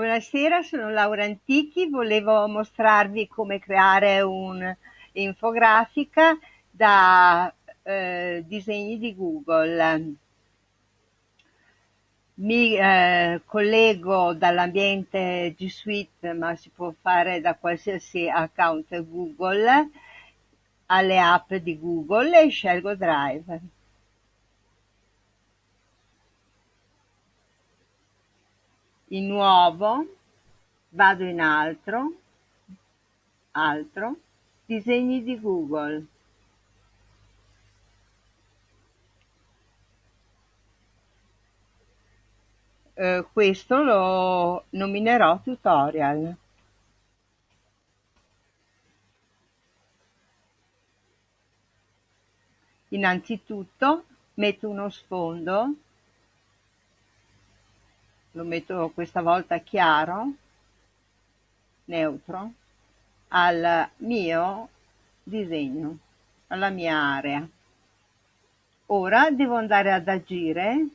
Buonasera, sono Laura Antichi, volevo mostrarvi come creare un'infografica da eh, disegni di Google. Mi eh, collego dall'ambiente G Suite, ma si può fare da qualsiasi account Google, alle app di Google e scelgo Drive. In nuovo, vado in altro, altro, disegni di Google. Eh, questo lo nominerò tutorial. Innanzitutto metto uno sfondo lo metto questa volta chiaro, neutro, al mio disegno, alla mia area. Ora devo andare ad agire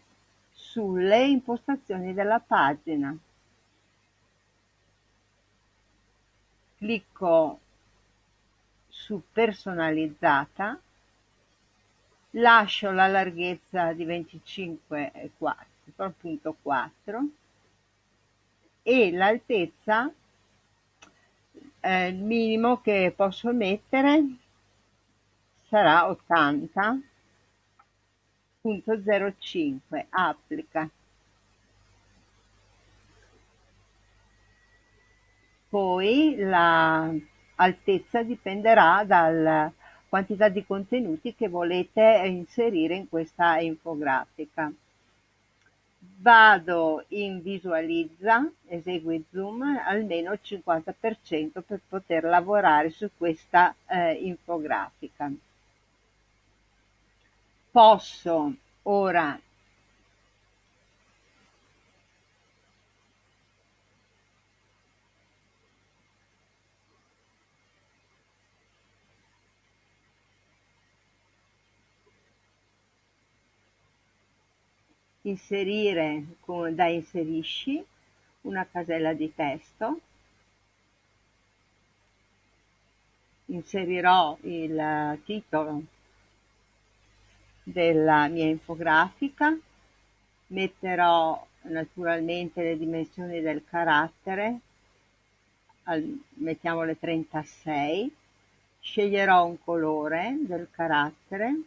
sulle impostazioni della pagina. Clicco su personalizzata, lascio la larghezza di 25,4 appunto 4 e l'altezza eh, il minimo che posso mettere sarà 80.05 applica. Poi l'altezza dipenderà dalla quantità di contenuti che volete inserire in questa infografica vado in visualizza, esegui zoom almeno il 50% per poter lavorare su questa eh, infografica. Posso ora inserire da inserisci una casella di testo, inserirò il titolo della mia infografica, metterò naturalmente le dimensioni del carattere, mettiamole 36, sceglierò un colore del carattere,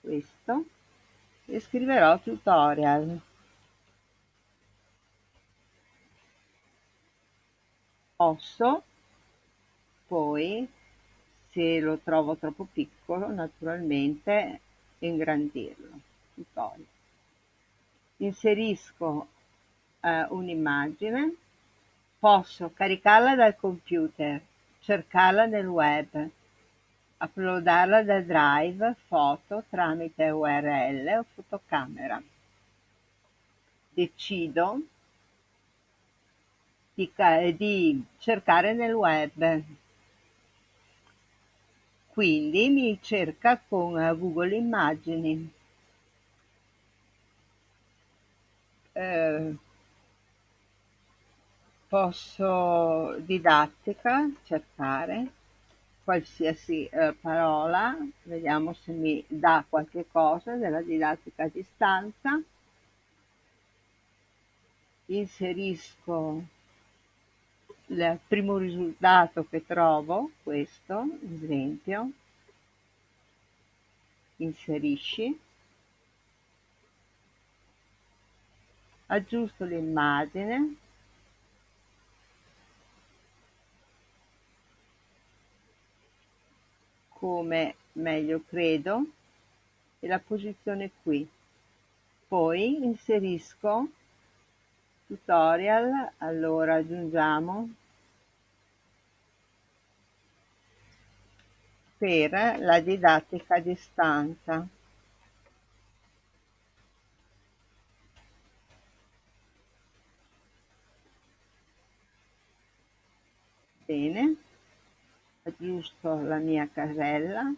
questo, e scriverò tutorial. Posso poi, se lo trovo troppo piccolo, naturalmente ingrandirlo. Tutorial. Inserisco eh, un'immagine, posso caricarla dal computer, cercarla nel web, uploadarla da Drive foto tramite URL o fotocamera. Decido di, di cercare nel web. Quindi mi cerca con Google Immagini. Eh, posso didattica cercare qualsiasi eh, parola, vediamo se mi dà qualche cosa della didattica a distanza, inserisco il primo risultato che trovo, questo, esempio, inserisci, aggiusto l'immagine, come meglio credo e la posizione qui. Poi inserisco tutorial, allora aggiungiamo per la didattica a distanza. Bene Aggiusto la mia casella.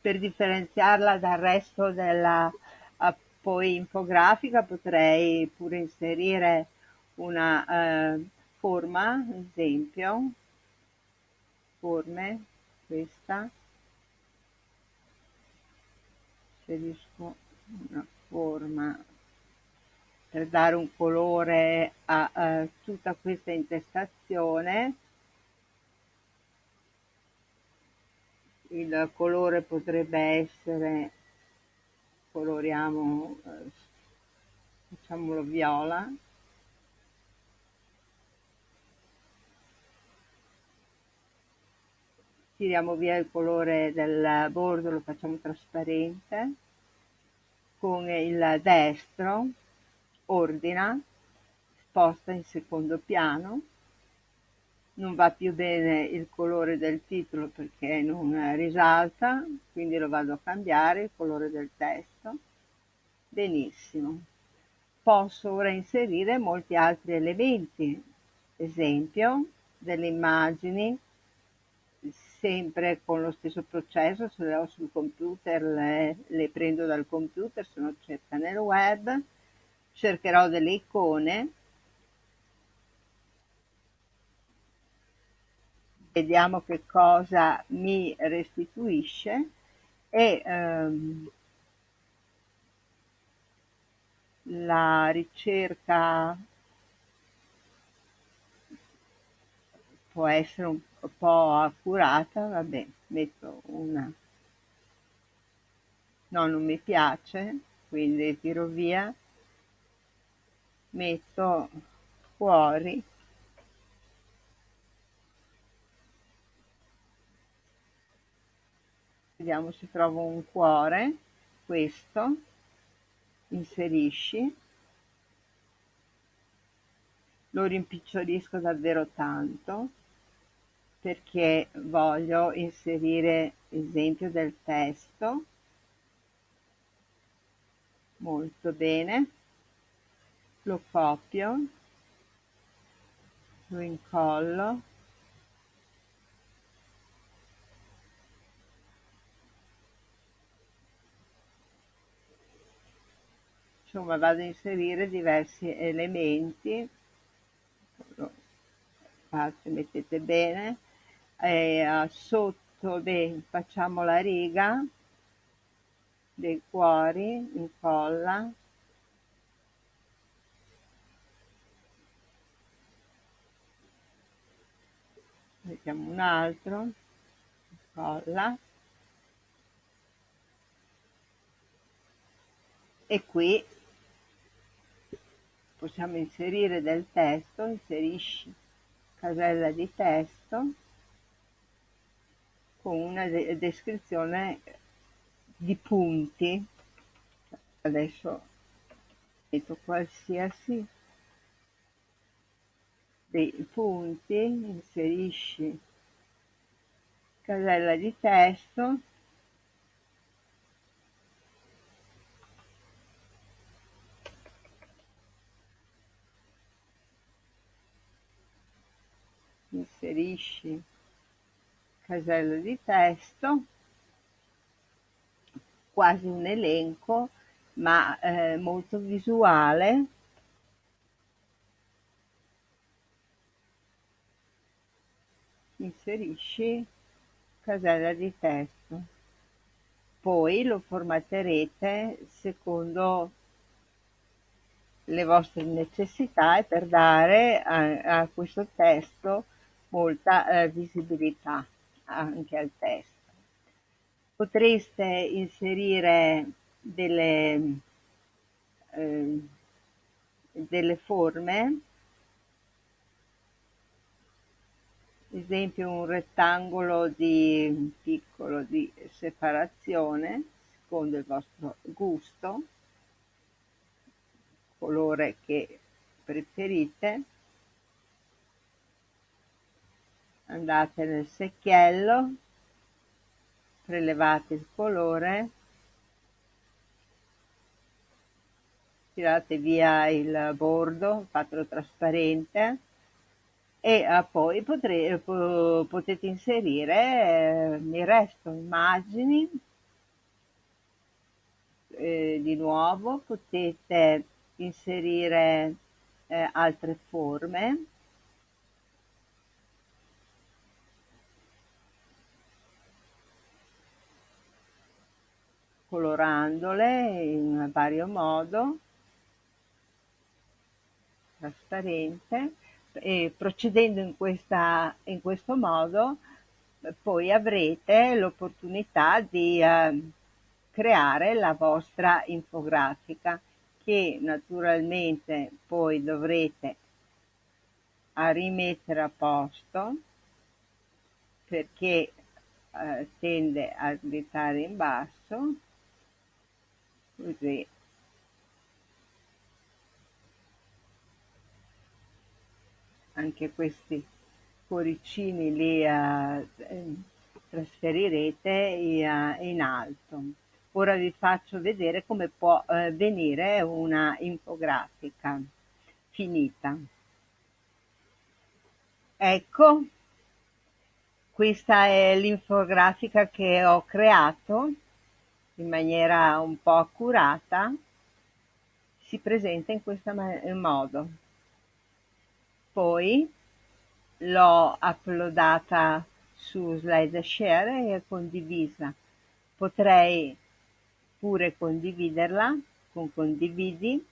per differenziarla dal resto della eh, poi infografica potrei pure inserire una eh, forma, esempio, forme, questa, inserisco una forma per dare un colore a, a tutta questa intestazione. Il colore potrebbe essere coloriamo eh, facciamolo viola tiriamo via il colore del bordo lo facciamo trasparente con il destro ordina sposta in secondo piano non va più bene il colore del titolo perché non risalta, quindi lo vado a cambiare, il colore del testo. Benissimo. Posso ora inserire molti altri elementi, esempio delle immagini, sempre con lo stesso processo, se le ho sul computer le, le prendo dal computer, se no cerca nel web, cercherò delle icone. Vediamo che cosa mi restituisce e ehm, la ricerca può essere un po' accurata, vabbè, metto una. No, non mi piace, quindi tiro via, metto fuori. Vediamo se trovo un cuore questo. Inserisci. Lo rimpicciolisco davvero tanto perché voglio inserire esempio del testo. Molto bene. Lo copio. Lo incollo. Insomma vado a inserire diversi elementi. Fate, mettete bene e sotto beh, facciamo la riga dei cuori incolla. Mettiamo un altro incolla. E qui possiamo inserire del testo, inserisci casella di testo con una de descrizione di punti. Adesso metto qualsiasi dei punti, inserisci casella di testo inserisci casella di testo, quasi un elenco, ma eh, molto visuale. Inserisci casella di testo. Poi lo formatterete secondo le vostre necessità e per dare a, a questo testo molta eh, visibilità anche al testo. Potreste inserire delle, eh, delle forme, esempio un rettangolo di piccolo di separazione secondo il vostro gusto, colore che preferite andate nel secchiello prelevate il colore tirate via il bordo fatelo trasparente e uh, poi potre, po potete inserire eh, il resto immagini eh, di nuovo potete inserire eh, altre forme colorandole in vario modo trasparente e procedendo in, questa, in questo modo poi avrete l'opportunità di eh, creare la vostra infografica che naturalmente poi dovrete rimettere a posto perché eh, tende a slittare in basso così anche questi cuoricini li uh, trasferirete uh, in alto. Ora vi faccio vedere come può uh, venire una infografica finita. Ecco, questa è l'infografica che ho creato in maniera un po' accurata. Si presenta in questo modo. Poi l'ho uploadata su SlideShare e condivisa. Potrei pure condividerla con condividi,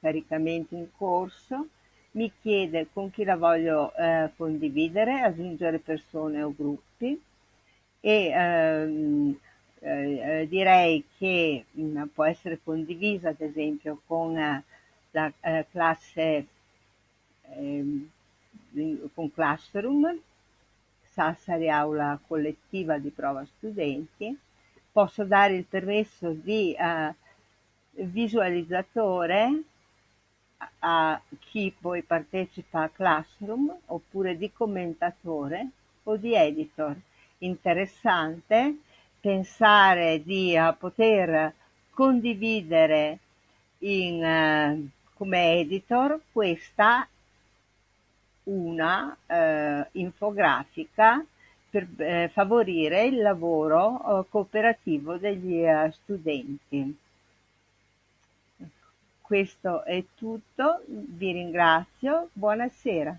caricamento in corso, mi chiede con chi la voglio eh, condividere, aggiungere persone o gruppi e ehm, eh, eh direi che mh, mm, può essere condivisa ad esempio con eh, la eh, classe ehm, con Classroom, Sassari Aula Collettiva di Prova Studenti, posso dare il permesso di uh, visualizzatore a chi poi partecipa a Classroom oppure di commentatore o di editor. Interessante pensare di uh, poter condividere in, uh, come editor questa una eh, infografica per eh, favorire il lavoro eh, cooperativo degli eh, studenti. Questo è tutto, vi ringrazio, buonasera.